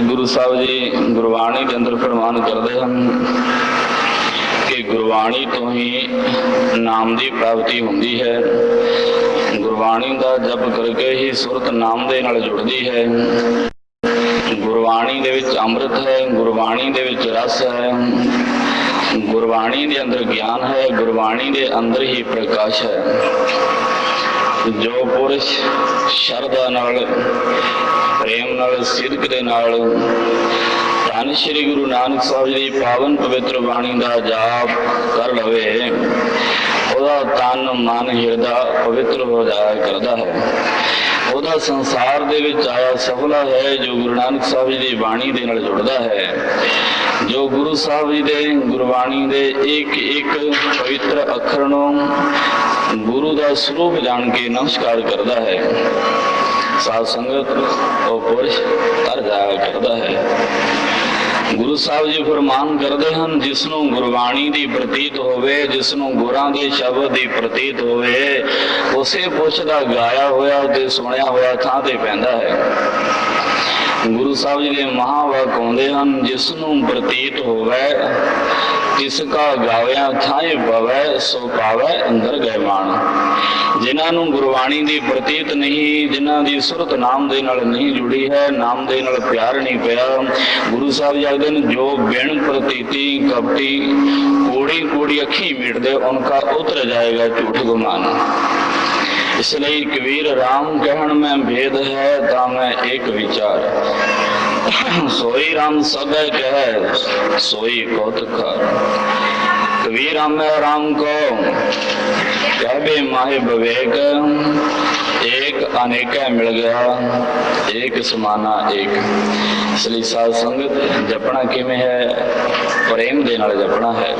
ਗੁਰੂ ਸਾਹਿਬ ਜੀ ਗੁਰਬਾਣੀ ਦੇ ਅੰਦਰ ਫਰਮਾਨ ਕਰਦੇ ਹਨ ਕਿ ਗੁਰਬਾਣੀ ਤੋਂ ਹੀ ਨਾਮ ਦੀ ਪ੍ਰਾਪਤੀ ਹੁੰਦੀ ਹੈ। ਗੁਰਬਾਣੀ ਦਾ ਜਪ ਕਰਕੇ ਹੀ ਸੁਰਤ ਨਾਮ ਦੇ ਨਾਲ ਜੁੜਦੀ ਹੈ। ਗੁਰਬਾਣੀ ਦੇ ਵਿੱਚ ਅੰਮ੍ਰਿਤ ਹੈ, ਗੁਰਬਾਣੀ ਦੇ ਵਿੱਚ ਰਸ ਹੈ। ਗੁਰਬਾਣੀ ਦੇ ਅੰਦਰ ਗਿਆਨ ਹੈ, ਗੁਰਬਾਣੀ ਦੇ ਅੰਦਰ ਹੀ ਪ੍ਰਕਾਸ਼ ਹੈ। ਜੋ ਪੁਰਸ਼ ਸ਼ਰਧਾ ਨਾਲ, ਪ੍ਰੇਮ ਨਾਲ ਸਿੱਧਕ ਦੇ ਨਾਲ, ਧੰਨ ਸ਼੍ਰੀ ਗੁਰੂ ਨਾਨਕ ਸਾਹਿਬ ਜੀ ਦੀ ਪਾਵਨ ਪਵਿੱਤਰ ਬਾਣੀ ਦਾ ਜਾਪ ਕਰ ਲਵੇ, ਉਹਦਾ ਤਨ, ਮਨ, ਹਿਰਦਾ ਪਵਿੱਤਰ ਹੋ ਜਾਇਆ ਕਰਦਾ ਹੈ। ਉਹਦਾ ਸੰਸਾਰ ਦੇ ਵਿੱਚ ਆਇਆ ਸਫਲਾ ਹੈ ਜੋ ਗੁਰੂ ਨਾਨਕ ਸਾਹਿਬ ਜੀ ਦੀ ਬਾਣੀ ਦੇ ਨਾਲ ਜੁੜਦਾ ਹੈ। ਜੋ ਗੁਰੂ ਸਾਹਿਬ ਜੀ ਦੇ ਗੁਰਬਾਣੀ ਦੇ ਇੱਕ ਇੱਕ ਪਵਿੱਤਰ ਅੱਖਰ ਨੂੰ ਗੁਰੂ ਦਾ ਸਰੂਪ ਜਾਣ ਕੇ ਨਮਸਕਾਰ ਕਰਦਾ ਹੈ। ਸਾਧ ਸੰਗਤ ਉਹ ਪੁਰਸ਼ ਤਰ ਜਾਇਆ ਕਰਦਾ ਹੈ। ਗੁਰੂ ਸਾਹਿਬ ਜੀ ਫਰਮਾਨ ਕਰਦੇ ਹਨ ਜਿਸ ਨੂੰ ਗੁਰਬਾਣੀ ਦੀ ਪ੍ਰਤੀਤ ਹੋਵੇ ਜਿਸ ਨੂੰ ਗੁਰਾਂ ਦੇ ਸ਼ਬਦ ਦੀ ਪ੍ਰਤੀਤ ਹੋਵੇ, ਉਸੇ ਪੁਰਸ਼ ਦਾ ਗਾਇਆ ਹੋਇਆ ਤੇ ਸੁਣਿਆ ਹੋਇਆ ਥਾਂ ਤੇ ਪੈਂਦਾ ਹੈ। ਗੁਰੂ ਸਾਹਿਬ ਜੀ ਦੇ ਮਹਾਵਾਕ ਆਉਂਦੇ ਹਨ ਜਿਸ ਨੂੰ ਪ੍ਰਤੀਤ ਹੋਵੇ ਤਿਸ ਕਾ ਗਾਵਿਆ ਥਾਏ ਪਵੈ ਸੋ ਪਾਵੈ ਅੰਦਰ ਗਏ ਮਾਨ ਜਿਨ੍ਹਾਂ ਨੂੰ ਗੁਰਬਾਣੀ ਦੀ ਪ੍ਰਤੀਤ ਨਹੀਂ, ਜਿਨ੍ਹਾਂ ਦੀ ਸੁਰਤ ਨਾਮ ਦੇ ਨਾਲ ਨਹੀਂ ਜੁੜੀ ਹੈ, ਨਾਮ ਦੇ ਨਾਲ ਪਿਆਰ ਨਹੀਂ ਪਿਆ, ਗੁਰੂ ਸਾਹਿਬ ਜੀ ਆਖਦੇ ਨੇ, ਜੋ ਬਿਨ ਪ੍ਰਤੀਤੀ ਕਪਟੀ ਕੋੜੀ ਕੋੜੀ ਅੱਖੀ ਮੀਟਦੇ ਉਨਕਾ ਉਤਰ ਜਾਏਗਾ ਝੂਠ ਗੁਮਾਨ। ਇਸ ਲਈ ਕਬੀਰ ਰਾਮ ਕਹਿਣ ਮੈਂ ਭੇਦ ਹੈ ਤਾਂ ਮੈਂ ਇੱਕ ਵਿਚਾਰ ਸੋਈ RAM ਸਦਾ ਕਹੈ ਸੋਈ ਕੌਤਕ ਕਬੀਰ ਹਮੇ राम को कहबे माहे विवेक एक अनेक मिल गया एक समाना एक ਇਸ ਲਈ ਸਾਧ ਸੰਗਤ ਜਪਣਾ ਕਿਵੇਂ ਹੈ ਪ੍ਰੇਮ ਦੇ ਨਾਲ ਜਪਣਾ ਹੈ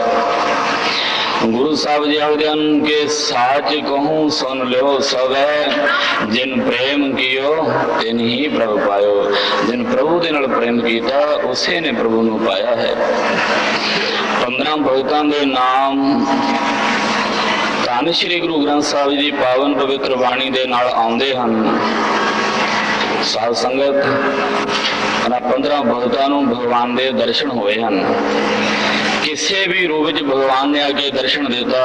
ਗੁਰੂ ਸਾਹਿਬ ਜੀ ਆਖਦੇ ਹਨ ਕਿ ਸਾਚ ਕਹੂੰ ਸੁਨ ਲਿਓ ਸਵੈ ਜਿਨ ਪ੍ਰੇਮ ਕੀਓ ਤਿਨ ਹੀ ਪ੍ਰਭ ਪਾਇਓ। ਜਿਨ ਪ੍ਰਭੂ ਦੇ ਨਾਲ ਪ੍ਰੇਮ ਕੀਤਾ, ਉਸੇ ਨੇ ਪ੍ਰਭੂ ਨੂੰ ਪਾਇਆ ਹੈ। 15 ਭਗਤਾਂ ਦੇ ਨਾਮ ਧੰਨ ਸ਼੍ਰੀ ਗੁਰੂ ਗ੍ਰੰਥ ਸਾਹਿਬ ਜੀ ਦੀ ਪਾਵਨ ਪਵਿੱਤਰ ਬਾਣੀ ਦੇ ਨਾਲ ਆਉਂਦੇ ਹਨ। ਸਾਧ ਸੰਗਤ, ਉਹਨਾਂ 15 ਭਗਤਾਂ ਨੂੰ ਭਗਵਾਨ ਦੇ ਦਰਸ਼ਨ ਹੋਏ ਹਨ। ਕਿਸੇ ਵੀ ਰੂਪ ਵਿੱਚ ਭਗਵਾਨ ਨੇ ਆ ਕੇ ਦਰਸ਼ਨ ਦਿੱਤਾ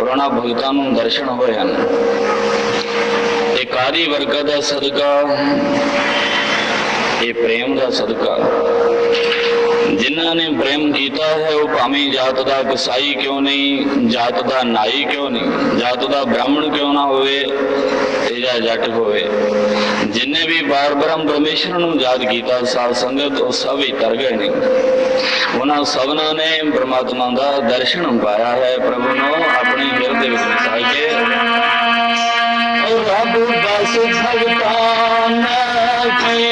ਉਹਨਾਂ ਭਗਤਾਂ ਨੂੰ ਦਰਸ਼ਨ ਹੋਏ ਹਨ। ਇਹ ਕਾਦੀ ਵਰਕਤ ਦਾ ਸਦਕਾ, ਇਹ ਪ੍ਰੇਮ ਦਾ ਸਦਕਾ। ਜਿਨ੍ਹਾਂ ਨੇ ਪ੍ਰੇਮ ਕੀਤਾ ਹੈ, ਉਹ ਭਾਵੇਂ ਜਾਤ ਦਾ ਕਸਾਈ ਕਿਉਂ ਨਹੀਂ, ਜਾਤ ਦਾ ਨਾਈ ਕਿਉਂ ਨਹੀਂ, ਜਾਤ ਦਾ ਬ੍ਰਾਹਮਣ ਕਿਉਂ ਨਾ ਹੋਵੇ, ਤੇ ਜਾਂ ਜੱਟ ਹੋਵੇ। ਜਿਨਨੇ ਵੀ ਬਾਰ ਬ੍ਰਹਮ ਪਰਮੇਸ਼ਰ ਨੂੰ ਯਾਦ ਕੀਤਾ ਸਾਧ ਸੰਗਤ, ਉਹ ਸਭ ਹੀ ਤਰ ਗਏ ਨੇ। ਉਹਨਾਂ ਸਭਨਾਂ ਨੇ ਪ੍ਰਮਾਤਮਾ ਦਾ ਦਰਸ਼ਨ ਪਾਇਆ ਹੈ, ਪ੍ਰਭੂ ਨੂੰ ਆਪਣੇ ਹਿਰਦੇ ਵਿੱਚ ਵਸਾ ਕੇ। ਰੱਬ ਬਸ ਭਗਤਾਨ ਕੀ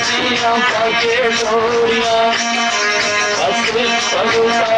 ਜੀਆਂ ਪਾਕੇ ਲੋਰੀਆਂ ਅਸਲ ਭਗਤਾਨ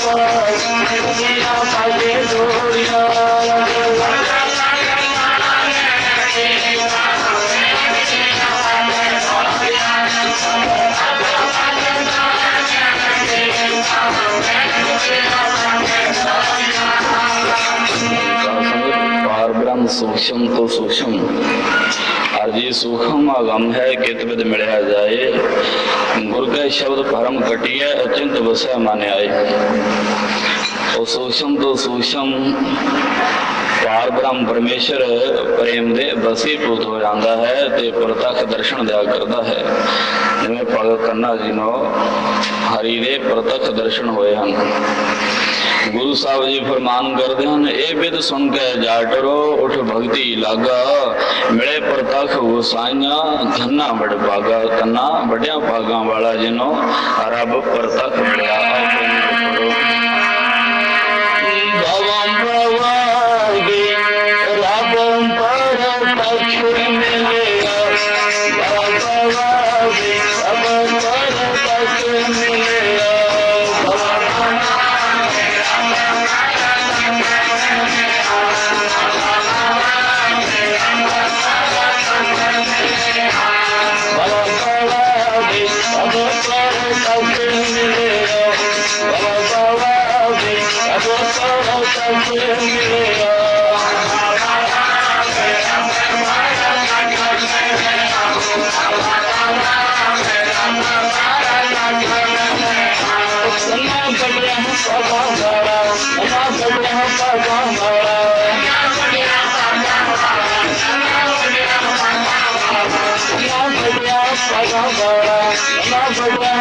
ਸੂਖਮ ਤੋਂ ਸੂਖਮ ਅਰਜੀ ਸੂਖਮ ਅਗਮ ਹੈ, ਕਿਤ ਬਿਦ ਮਿਲਿਆ ਜਾਏ। ਗੁਰ ਕੇ ਸ਼ਬਦ ਪਰਮ ਕਟਿਐ ਅਚਿੰਤ ਵਸੈ ਮਨ ਆਏ। ਉਹ ਸੂਖਮ ਤੋਂ ਸੂਖਮ ਪਾਰ ਬ੍ਰਹਮ ਪਰਮੇਸ਼ਰ, ਪ੍ਰੇਮ ਦੇ ਵਸੀਭੂਤ ਹੋ ਜਾਂਦਾ ਹੈ ਤੇ ਪ੍ਰਤੱਖ ਦਰਸ਼ਨ ਦਿਆ ਕਰਦਾ ਹੈ। ਜਿਵੇਂ ਭਗਤ ਕੰਨਾ ਜੀ ਨੂੰ ਹਰੀ ਦੇ ਪ੍ਰਤੱਖ ਦਰਸ਼ਨ ਹੋਏ ਹਨ। ਗੁਰੂ ਸਾਹਿਬ ਜੀ ਫਰਮਾਨ ਕਰਦੇ ਹਨ, ਇਹ ਬਿਦ ਸੁਣ ਕੇ ਜਾ ਜਾਟਰੋ ਉਠ ਭਗਤੀ ਲਾਗਾ, ਮਿਲੇ ਪ੍ਰਤੱਖ ਗੁਸਾਈਆਂ ਧੰਨਾ ਬੜ ਭਾਗਾ ਤੰਨਾ ਵੱਡਿਆਂ ਭਾਗਾਂ ਵਾਲਾ ਜਿਨੋ ਰੱਬ ਪ੍ਰਤੱਖ ਮਿਲਿਆ ਆਪੇ ਭਵੰ